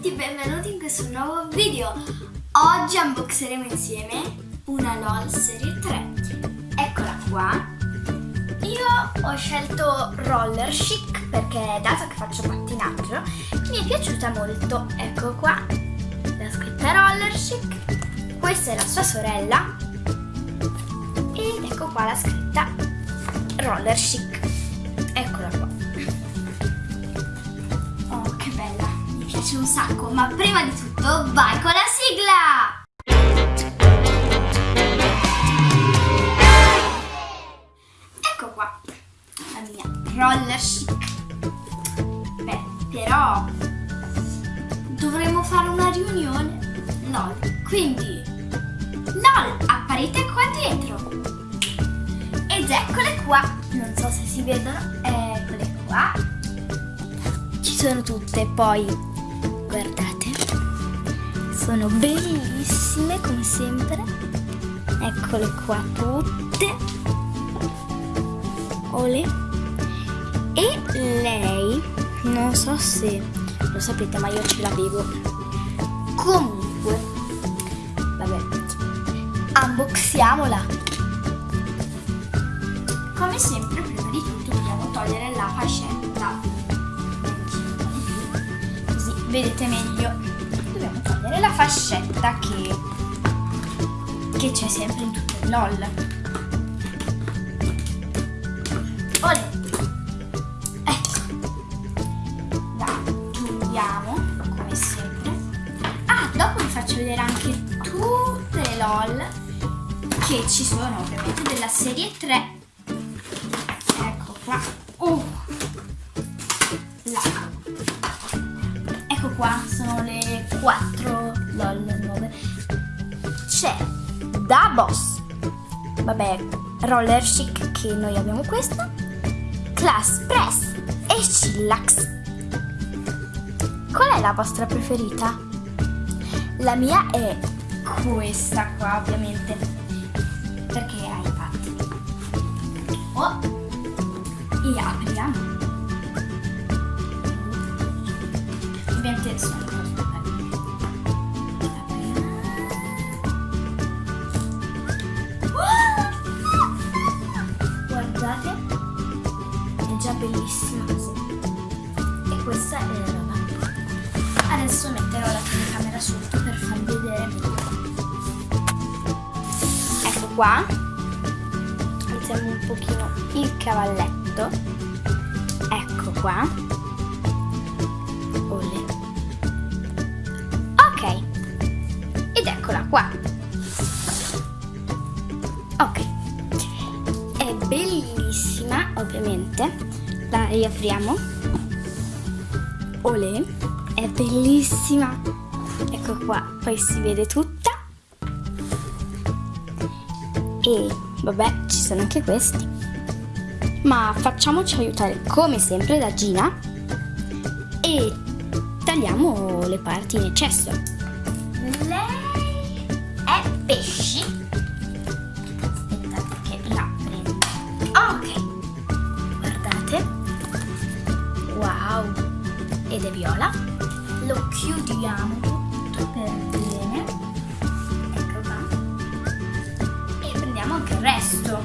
tutti, benvenuti in questo nuovo video. Oggi unboxeremo insieme una LOL Serie 3. Eccola qua. Io ho scelto Roller Chic perché dato che faccio pattinaggio mi è piaciuta molto. Ecco qua la scritta Roller Chic. Questa è la sua sorella. Ed ecco qua la scritta Roller Chic. Eccola piace un sacco, ma prima di tutto vai con la sigla! Ecco qua, la mia roller chic. Beh, però dovremmo fare una riunione. LOL, quindi LOL, apparite qua dietro. Ed eccole qua, non so se si vedono, eccole qua. Ci sono tutte, poi eccole qua tutte. Ole. E lei non so se lo sapete ma io ce l'avevo. Comunque vabbè unboxiamola. Come sempre prima di tutto dobbiamo togliere la fascetta. Così vedete meglio. Dobbiamo togliere la fascetta che che c'è sempre in tutte le LOL. Olè. ecco. La chiudiamo come sempre. Ah dopo vi faccio vedere anche tutte le LOL che ci sono ovviamente della serie 3 boss. Vabbè, roller chic che noi abbiamo questa. Class Press e Chillax. Qual è la vostra preferita? La mia è questa qua, ovviamente. Perché ha i patti. Oh! E apriamo. ovviamente sono telecamera sotto per farvi vedere meglio ecco qua mettiamo un pochino il cavalletto ecco qua Ole. Ok. Ed eccola qua. Ok. È bellissima, ovviamente. La riapriamo. Ole. È bellissima. Ecco qua. Poi si vede tutta. E vabbè, ci sono anche questi. Ma facciamoci aiutare come sempre da Gina e tagliamo le parti in eccesso. Lei è pesci. Aspettate che la prendo. Ok, guardate. Wow, ed è viola. Lo chiudiamo per bene. Ecco qua. E prendiamo anche il resto.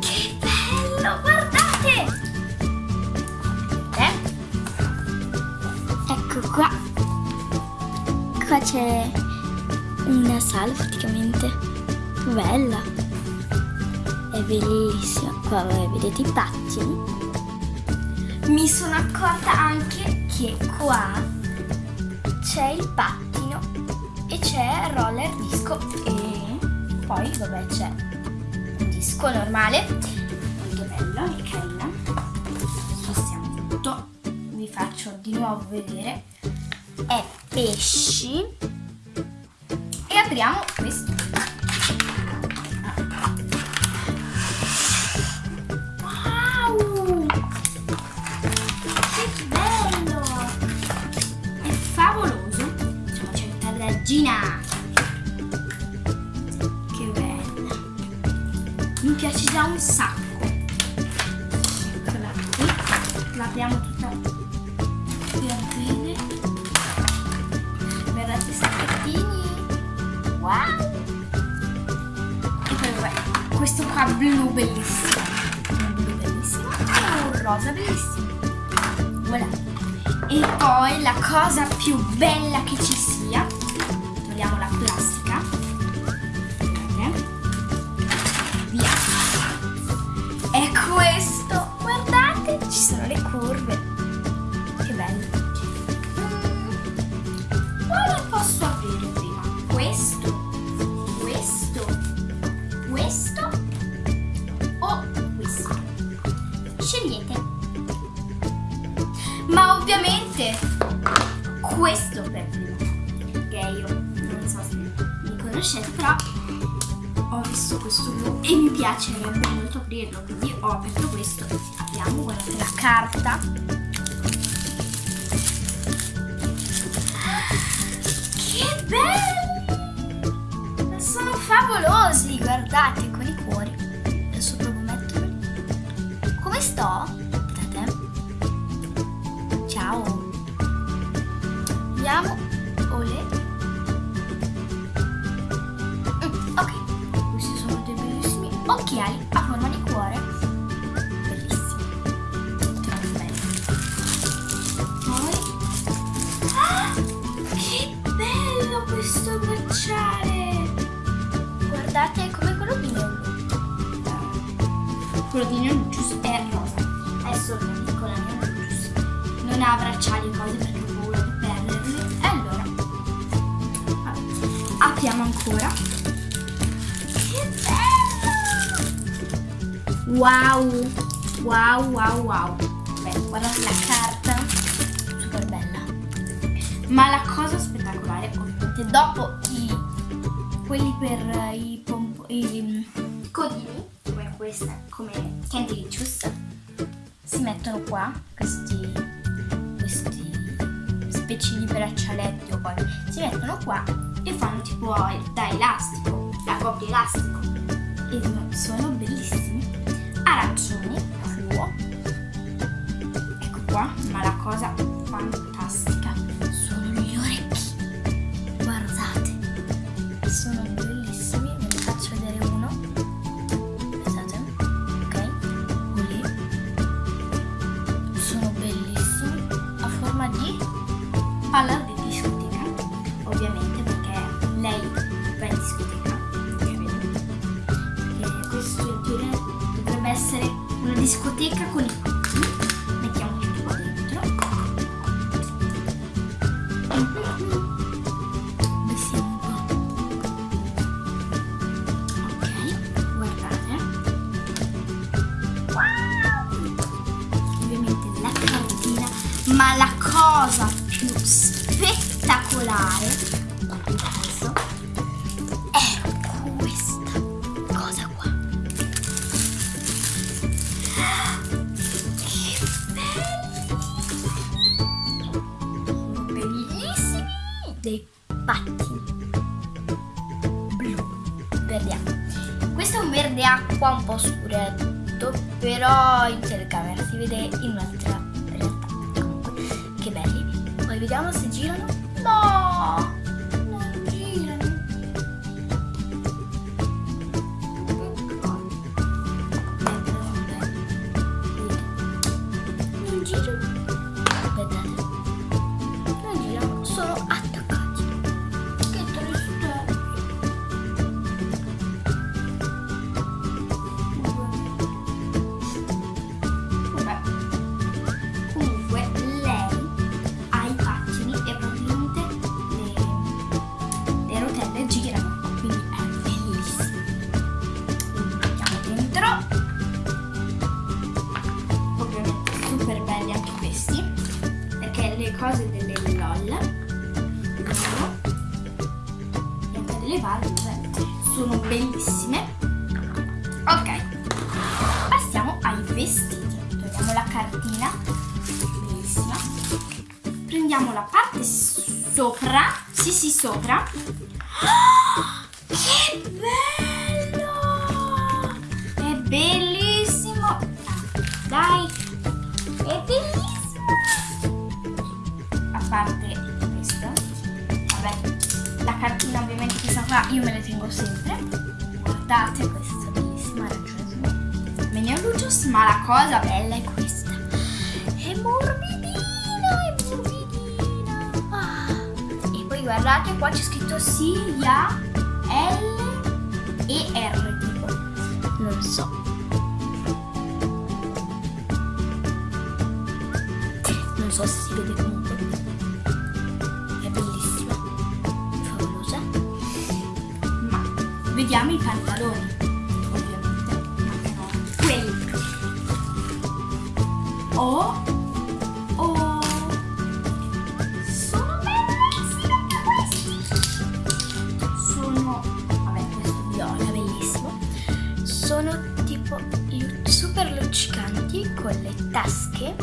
Che bello, guardate! Ecco qua. Qua c'è una sala praticamente. Bella. È bellissima. Qua vedete i pattini. Mi sono accorta anche che qua c'è il pattino e c'è roller disco e poi vabbè c'è un disco normale molto bello e carina spostiamo tutto. Vi faccio di nuovo vedere. È pesci. E apriamo questo un sacco eccola qui l'apriamo tutta per bene. Guardate i sacchettini. Wow! E poi vabbè, questo qua blu bellissimo. Blu bellissimo e un rosa bellissimo. Voilà. E poi la cosa più bella che ci piacerebbe molto aprirlo, quindi ho aperto questo. Apriamo, guardate la carta. Che belli! Sono favolosi, guardate, con i cuori. Adesso provo a metterli. Come sto? Guardate. Ciao. Vediamo. Quello di Neo Gius è rosa. Adesso la Neo Gius. Non ha bracciali e cose perché ho paura di perderli. E allora. Apriamo ancora. Che bello! Wow! Wow, wow, wow. Beh, guardate la carta. Super bella. Ma la cosa spettacolare, ovviamente, dopo i quelli per i, i mm, codini, questa, come Candy Licious, si mettono qua questi, questi specie di braccialetti o cose, si mettono qua e fanno tipo da elastico, da coppia elastico. E sono bellissimi. Arancioni, fluo. Ecco qua, ma la cosa fantastica palla di cose delle LOL e anche delle vabbè, sono bellissime. Ok, passiamo ai vestiti. Togliamo la cartina, bellissima. Prendiamo la parte sopra, sì sì sopra. Cosa io me le tengo sempre. Guardate questa bellissima arancione Minion Lucius, ma la cosa bella è questa. È morbidina, è morbidina. Ah. E poi guardate, qua c'è scritto sia L e R tipo. Non so. Non so se si vede vediamo i pantaloni. Ovviamente. Mancano quelli. Oh. Oh. Sono bellissimi anche questi. Sono. Vabbè, questo viola, bellissimo. Sono tipo super luccicanti con le tasche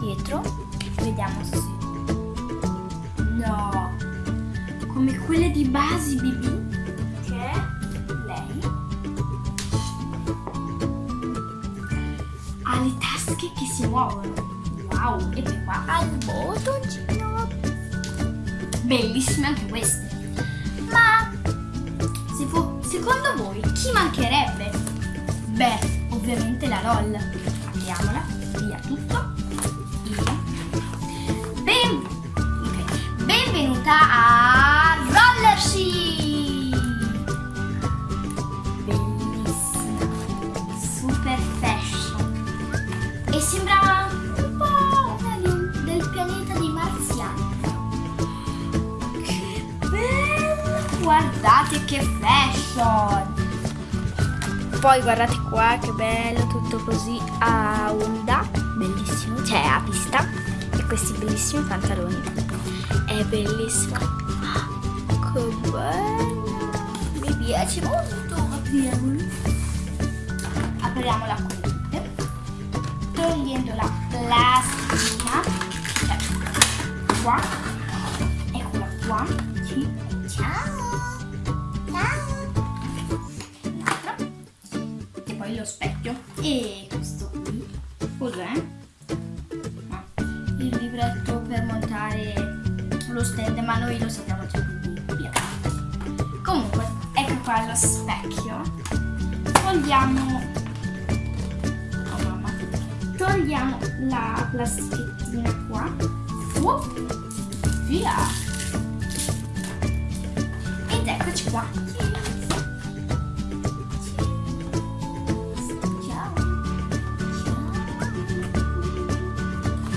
dietro. Vediamo se. No! Come quelle di Basi BB, muovono. Wow! E poi qua ha il bottoncino. Bellissime anche queste. Ma se secondo voi chi mancherebbe? Beh, ovviamente la LOL. Apriamola, via tutto. E ben- ok. benvenuta a che fashion! Poi guardate qua che bello, tutto così a onda, bellissimo, cioè a pista. E questi bellissimi pantaloni. È bellissimo. Ah, Che bello! Mi piace molto. Apriamolo. Apriamola qui. Togliendo la. Via. Ed eccoci qua. Ciao.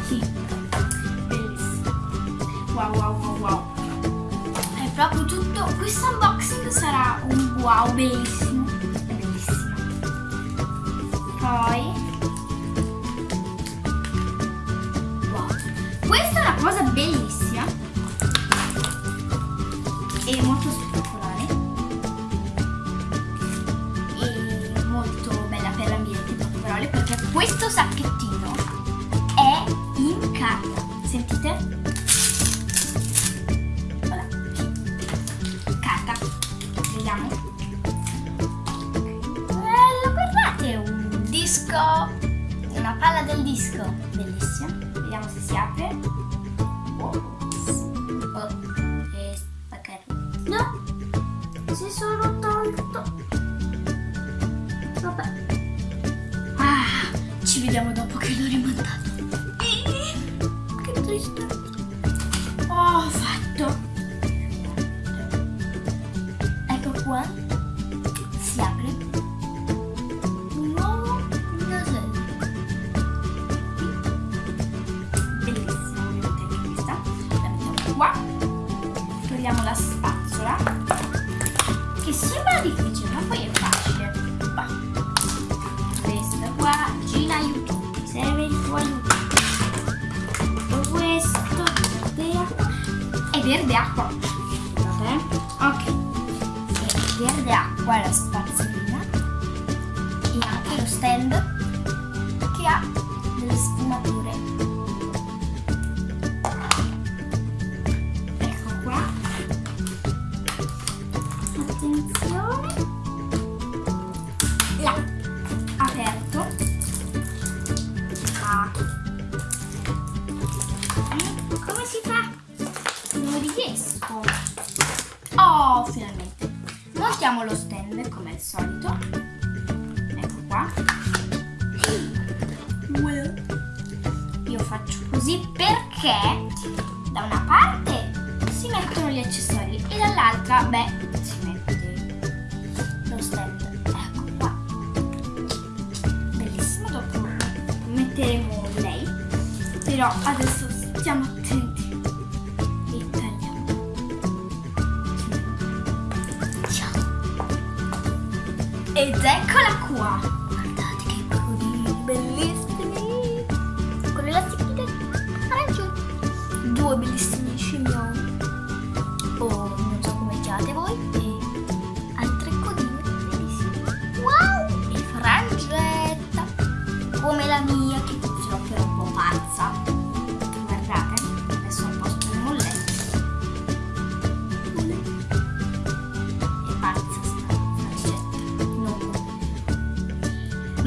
Sì, bellissimo. Wow, wow, wow, wow. È proprio tutto. Questo unboxing sarà un wow bellissimo. Vabbè. Ah, ci vediamo dopo che l'ho rimontato. Che triste. Ho verde acqua. Scusate, eh. Ok. È verde acqua la spazzolina. E anche lo stand che ha delle sfumature. Ecco qua. Attenzione. Là. Aperto. Ah. Come si fa? Non riesco. Oh, finalmente. mettiamo lo stand come al solito. Ecco qua. Io faccio così perché da una parte si mettono gli accessori e dall'altra, beh, si mette lo stand. Ecco qua. Bellissimo, dopo metteremo lei. Però adesso stiamo attenti. Ed eccola qua.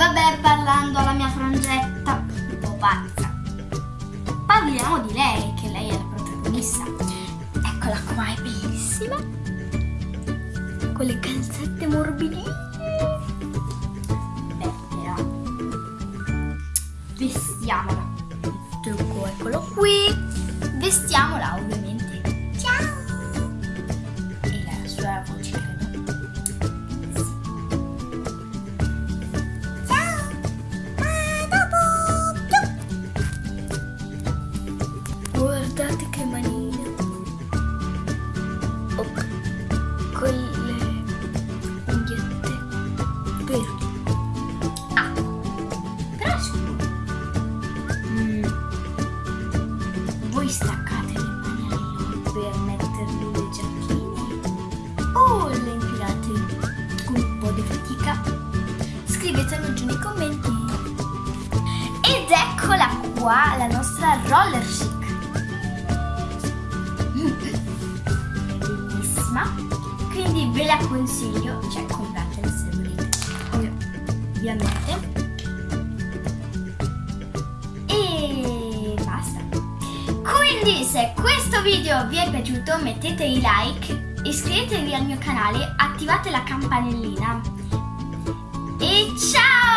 Vabbè, parlando alla mia frangetta, un po' pazza. Parliamo di lei, che lei è la protagonista. Eccola qua, è bellissima. Con le calzette morbidine. Vestiamola. Trucco, eccolo qui. Vestiamola, ovviamente. Roller chic. Bellissima. Quindi ve la consiglio, cioè compratela se volete. Ovviamente. E basta. Quindi se questo video vi è piaciuto mettete i like, iscrivetevi al mio canale, attivate la campanellina. E ciao!